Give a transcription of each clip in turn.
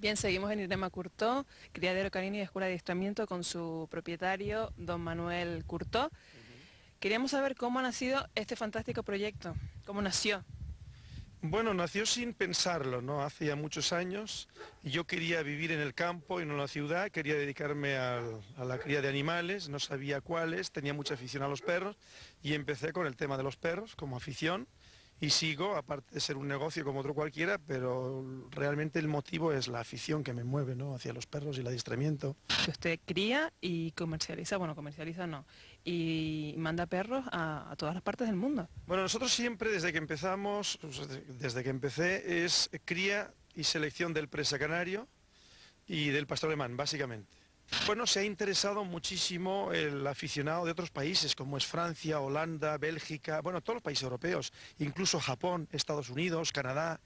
Bien, seguimos en Irema Curtó, criadero canino y escuela de adiestramiento con su propietario, don Manuel Curtó. Queríamos saber cómo ha nacido este fantástico proyecto, cómo nació. Bueno, nació sin pensarlo, ¿no? Hace ya muchos años. Yo quería vivir en el campo y no en la ciudad, quería dedicarme a, a la cría de animales, no sabía cuáles, tenía mucha afición a los perros y empecé con el tema de los perros como afición y sigo, aparte de ser un negocio como otro cualquiera, pero realmente el motivo es la afición que me mueve ¿no? hacia los perros y el adiestramiento. Usted cría y comercializa, bueno, comercializa no, y manda perros a, a todas las partes del mundo. Bueno, nosotros siempre desde que empezamos, desde que empecé, es cría y selección del presa canario y del pastor alemán, básicamente. Bueno, se ha interesado muchísimo el aficionado de otros países, como es Francia, Holanda, Bélgica, bueno, todos los países europeos, incluso Japón, Estados Unidos, Canadá,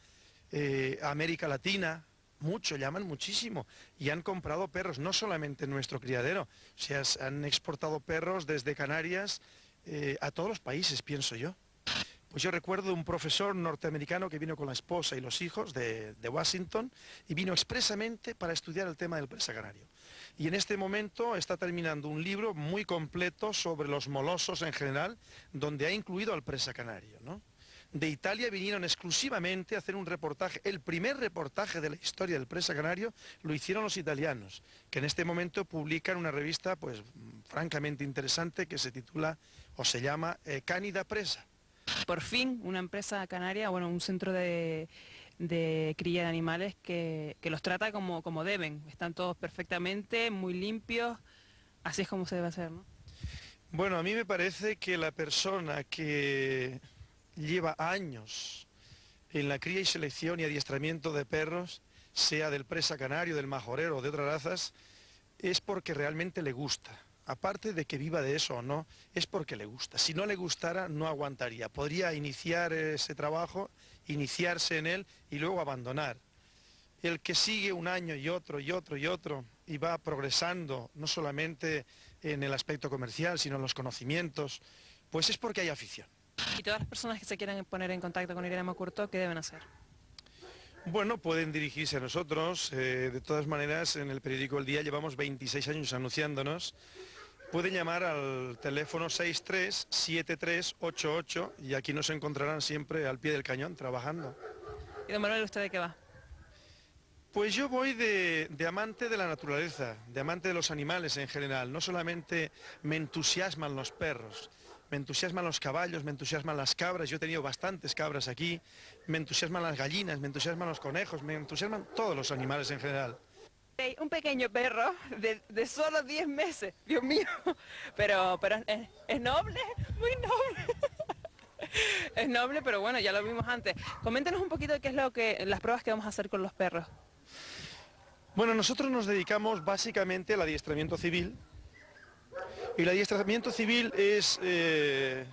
eh, América Latina, mucho, llaman muchísimo, y han comprado perros, no solamente en nuestro criadero, o sea, han exportado perros desde Canarias eh, a todos los países, pienso yo. Pues yo recuerdo un profesor norteamericano que vino con la esposa y los hijos de, Washington y vino expresamente para estudiar el tema del presa canario y en este momento está terminando un libro muy completo sobre los molosos en general, donde ha incluido al presa canario. De Italia vinieron exclusivamente a hacer un reportaje, el primer reportaje de la historia del presa canario lo hicieron los italianos, que en este momento publican una revista pues francamente interesante que se titula o se llama eh, Cánida Presa. Por fin una empresa canaria, bueno, un centro de de cría de animales que, los trata como, como, deben. Están todos perfectamente, muy limpios, así es como se debe hacer, ¿no? Bueno, a mí me parece que la persona que lleva años en la cría y selección y adiestramiento de perros, sea del presa canario, del majorero o de otras razas, es porque realmente le gusta. Aparte de que viva de eso o no, es porque le gusta. Si no le gustara, no aguantaría. Podría iniciar ese trabajo iniciarse en él y luego abandonar. El que sigue un año y otro y otro y otro y va progresando, no solamente en el aspecto comercial, sino en los conocimientos, pues es porque hay afición. ¿Y todas las personas que se quieran poner en contacto con Irene Macurto, qué deben hacer? Bueno, pueden dirigirse a nosotros. Eh, de todas maneras, en el periódico El Día llevamos 26 años anunciándonos Pueden llamar al teléfono 637388 y aquí nos encontrarán siempre al pie del cañón trabajando. ¿Y don Manuel, usted de qué va? Pues yo voy de, amante de la naturaleza, de amante de los animales en general. No solamente me entusiasman los perros, me entusiasman los caballos, me entusiasman las cabras, yo he tenido bastantes cabras aquí, me entusiasman las gallinas, me entusiasman los conejos, me entusiasman todos los animales en general. Un pequeño perro de, solo 10 meses, Dios mío, pero, pero es, noble, muy noble. es noble, pero bueno, ya lo vimos antes. Coméntenos un poquito de qué es lo que, las pruebas que vamos a hacer con los perros. Bueno, nosotros nos dedicamos básicamente al adiestramiento civil. Y el adiestramiento civil es... Eh,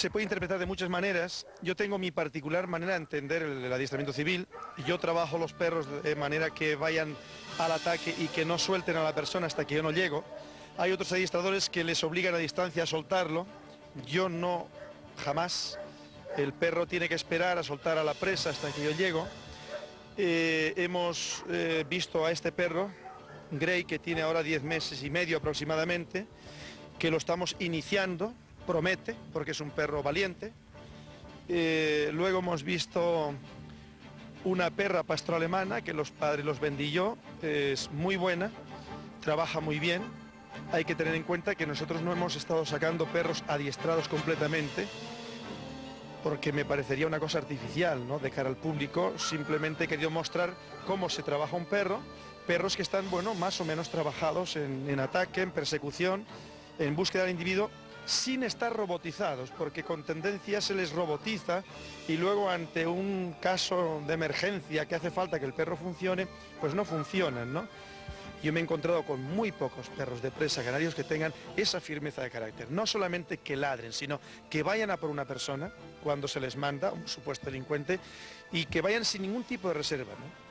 se puede interpretar de muchas maneras. Yo tengo mi particular manera de entender el, adiestramiento civil. Yo trabajo los perros de manera que vayan al ataque y que no suelten a la persona hasta que yo no llego. Hay otros adiestradores que les obligan a distancia a soltarlo. Yo no, jamás. El perro tiene que esperar a soltar a la presa hasta que yo llego. Eh, hemos eh, visto a este perro, Grey, que tiene ahora 10 meses y medio aproximadamente, que lo estamos iniciando, promete, porque es un perro valiente. Eh, luego hemos visto una perra pastor alemana que los padres los vendí yo, es muy buena, trabaja muy bien. Hay que tener en cuenta que nosotros no hemos estado sacando perros adiestrados completamente, porque me parecería una cosa artificial, ¿no? De al público, simplemente he querido mostrar cómo se trabaja un perro, perros que están, bueno, más o menos trabajados en, en ataque, en persecución, en búsqueda del individuo, sin estar robotizados, porque con tendencia se les robotiza y luego ante un caso de emergencia que hace falta que el perro funcione, pues no funcionan, ¿no? Yo me he encontrado con muy pocos perros de presa canarios que tengan esa firmeza de carácter. No solamente que ladren, sino que vayan a por una persona cuando se les manda, un supuesto delincuente, y que vayan sin ningún tipo de reserva. ¿no?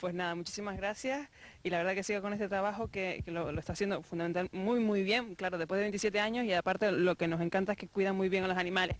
Pues nada, muchísimas gracias y la verdad que siga con este trabajo que, lo, está haciendo fundamental muy muy bien, claro, después de 27 años y aparte lo que nos encanta es que cuidan muy bien a los animales.